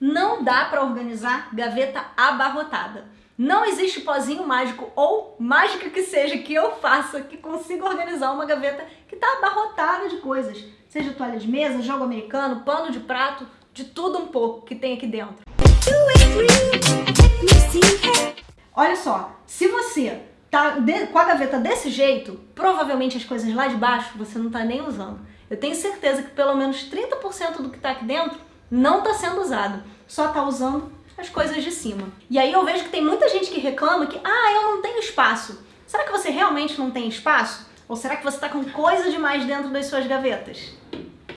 Não dá para organizar gaveta abarrotada. Não existe pozinho mágico ou mágica que seja que eu faça que consiga organizar uma gaveta que está abarrotada de coisas. Seja toalha de mesa, jogo americano, pano de prato, de tudo um pouco que tem aqui dentro. Olha só, se você tá com a gaveta desse jeito, provavelmente as coisas lá de baixo você não está nem usando. Eu tenho certeza que pelo menos 30% do que está aqui dentro não está sendo usado, só está usando as coisas de cima. E aí eu vejo que tem muita gente que reclama que, ah, eu não tenho espaço. Será que você realmente não tem espaço? Ou será que você está com coisa demais dentro das suas gavetas?